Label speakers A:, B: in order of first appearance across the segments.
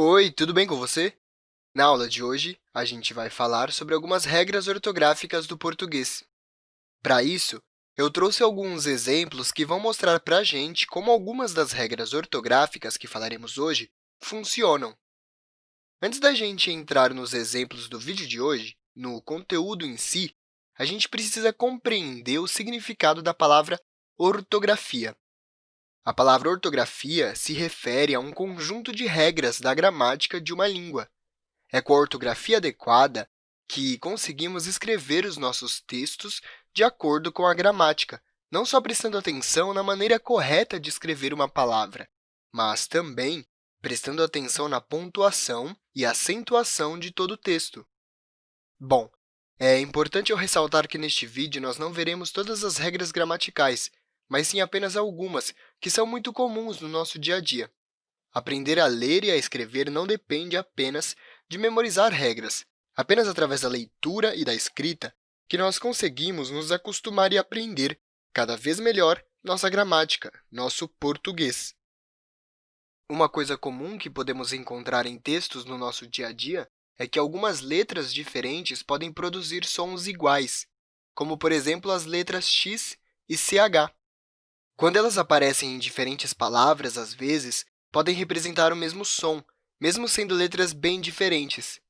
A: Oi, tudo bem com você? Na aula de hoje, a gente vai falar sobre algumas regras ortográficas do português. Para isso, eu trouxe alguns exemplos que vão mostrar para a gente como algumas das regras ortográficas que falaremos hoje funcionam. Antes da gente entrar nos exemplos do vídeo de hoje, no conteúdo em si, a gente precisa compreender o significado da palavra ortografia. A palavra ortografia se refere a um conjunto de regras da gramática de uma língua. É com a ortografia adequada que conseguimos escrever os nossos textos de acordo com a gramática, não só prestando atenção na maneira correta de escrever uma palavra, mas também prestando atenção na pontuação e acentuação de todo o texto. Bom, é importante eu ressaltar que neste vídeo nós não veremos todas as regras gramaticais, mas sim apenas algumas, que são muito comuns no nosso dia a dia. Aprender a ler e a escrever não depende apenas de memorizar regras. Apenas através da leitura e da escrita que nós conseguimos nos acostumar e aprender cada vez melhor nossa gramática, nosso português. Uma coisa comum que podemos encontrar em textos no nosso dia a dia é que algumas letras diferentes podem produzir sons iguais, como, por exemplo, as letras x e ch. Quando elas aparecem em diferentes palavras, às vezes, podem representar o mesmo som, mesmo sendo letras bem diferentes.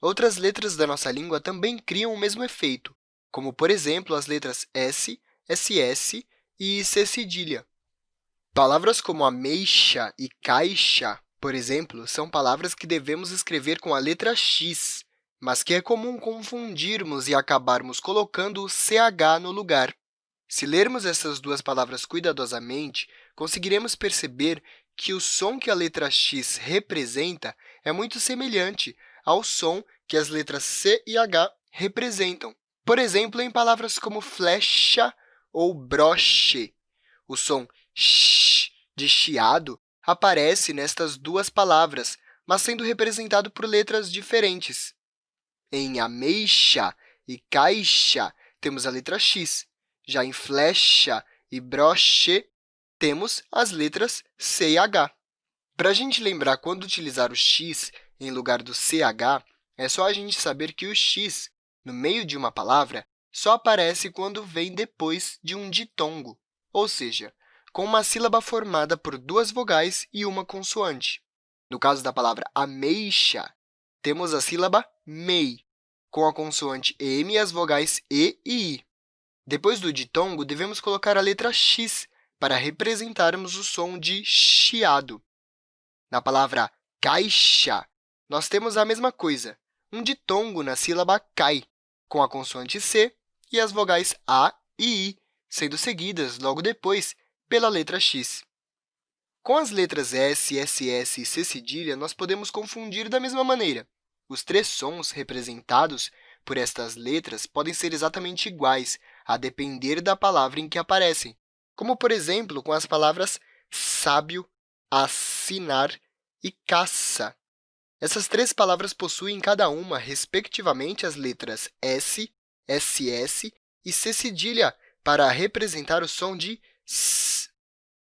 A: Outras letras da nossa língua também criam o mesmo efeito, como, por exemplo, as letras S, SS e C cedilha. Palavras como ameixa e caixa, por exemplo, são palavras que devemos escrever com a letra X, mas que é comum confundirmos e acabarmos colocando o CH no lugar. Se lermos essas duas palavras cuidadosamente, conseguiremos perceber que o som que a letra x representa é muito semelhante ao som que as letras C e H representam. Por exemplo, em palavras como flecha ou broche, o som sh de chiado aparece nestas duas palavras, mas sendo representado por letras diferentes. Em ameixa e caixa, temos a letra x, já em flecha e broche, temos as letras C e H. Para a gente lembrar quando utilizar o x em lugar do CH, é só a gente saber que o x, no meio de uma palavra, só aparece quando vem depois de um ditongo, ou seja, com uma sílaba formada por duas vogais e uma consoante. No caso da palavra ameixa, temos a sílaba mei, com a consoante m e as vogais e e i. Depois do ditongo, devemos colocar a letra x para representarmos o som de chiado. Na palavra caixa, nós temos a mesma coisa, um ditongo na sílaba cai, com a consoante c e as vogais a e i, sendo seguidas, logo depois, pela letra x. Com as letras S, SS e C cedilha, nós podemos confundir da mesma maneira. Os três sons representados por estas letras podem ser exatamente iguais, a depender da palavra em que aparecem, como, por exemplo, com as palavras sábio, assinar e caça. Essas três palavras possuem cada uma, respectivamente, as letras S, SS e C cedilha para representar o som de S.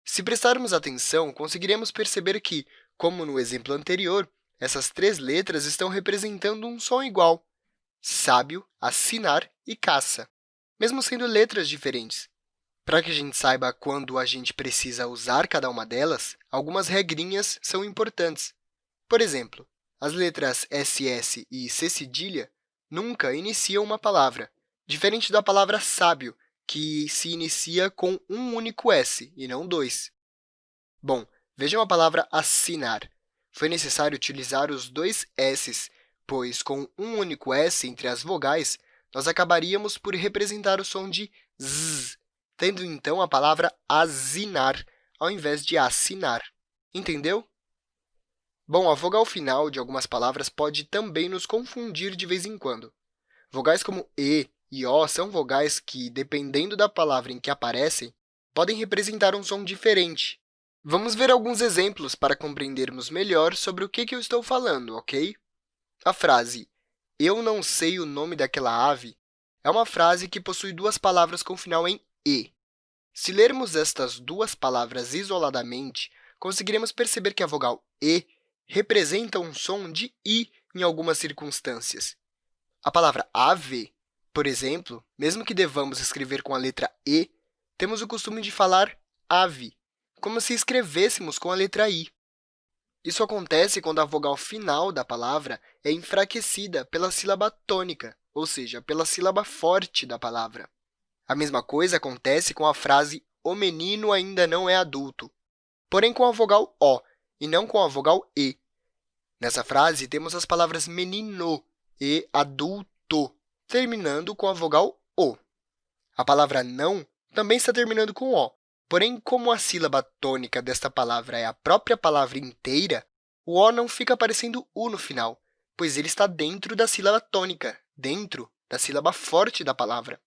A: Se prestarmos atenção, conseguiremos perceber que, como no exemplo anterior, essas três letras estão representando um som igual, sábio, assinar e caça, mesmo sendo letras diferentes. Para que a gente saiba quando a gente precisa usar cada uma delas, algumas regrinhas são importantes. Por exemplo, as letras SS e C cedilha nunca iniciam uma palavra, diferente da palavra sábio, que se inicia com um único S e não dois. Bom, vejam a palavra assinar. Foi necessário utilizar os dois S's pois, com um único S entre as vogais, nós acabaríamos por representar o som de z, tendo, então, a palavra asinar, ao invés de assinar. Entendeu? Bom, a vogal final de algumas palavras pode também nos confundir de vez em quando. Vogais como e e o são vogais que, dependendo da palavra em que aparecem, podem representar um som diferente. Vamos ver alguns exemplos para compreendermos melhor sobre o que eu estou falando, ok? A frase eu não sei o nome daquela ave é uma frase que possui duas palavras com final em e. Se lermos estas duas palavras isoladamente, conseguiremos perceber que a vogal e representa um som de i em algumas circunstâncias. A palavra ave, por exemplo, mesmo que devamos escrever com a letra e, temos o costume de falar ave, como se escrevêssemos com a letra i. Isso acontece quando a vogal final da palavra é enfraquecida pela sílaba tônica, ou seja, pela sílaba forte da palavra. A mesma coisa acontece com a frase o menino ainda não é adulto, porém com a vogal O e não com a vogal E. Nessa frase, temos as palavras menino e adulto, terminando com a vogal O. A palavra não também está terminando com O, porém, como a sílaba tônica desta palavra é a própria palavra inteira, o O não fica aparecendo U no final, pois ele está dentro da sílaba tônica, dentro da sílaba forte da palavra.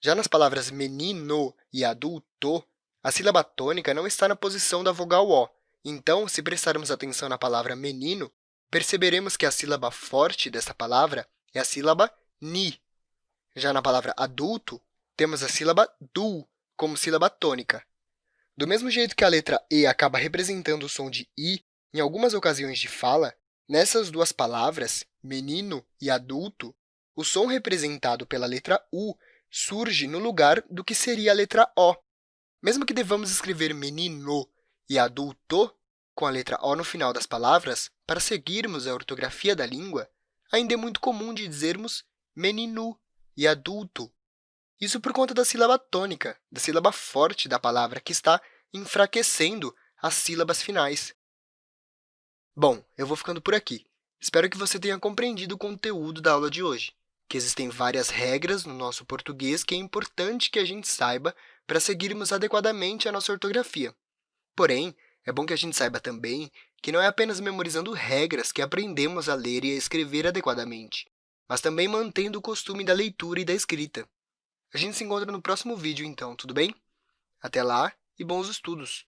A: Já nas palavras menino e adulto, a sílaba tônica não está na posição da vogal O. Então, se prestarmos atenção na palavra menino, perceberemos que a sílaba forte dessa palavra é a sílaba ni. Já na palavra adulto, temos a sílaba du como sílaba tônica. Do mesmo jeito que a letra E acaba representando o som de I em algumas ocasiões de fala, nessas duas palavras, menino e adulto, o som representado pela letra U surge no lugar do que seria a letra O. Mesmo que devamos escrever menino e adulto com a letra O no final das palavras, para seguirmos a ortografia da língua, ainda é muito comum de dizermos menino e adulto. Isso por conta da sílaba tônica, da sílaba forte da palavra, que está enfraquecendo as sílabas finais. Bom, eu vou ficando por aqui. Espero que você tenha compreendido o conteúdo da aula de hoje que existem várias regras no nosso português que é importante que a gente saiba para seguirmos adequadamente a nossa ortografia. Porém, é bom que a gente saiba também que não é apenas memorizando regras que aprendemos a ler e a escrever adequadamente, mas também mantendo o costume da leitura e da escrita. A gente se encontra no próximo vídeo, então, tudo bem? Até lá e bons estudos!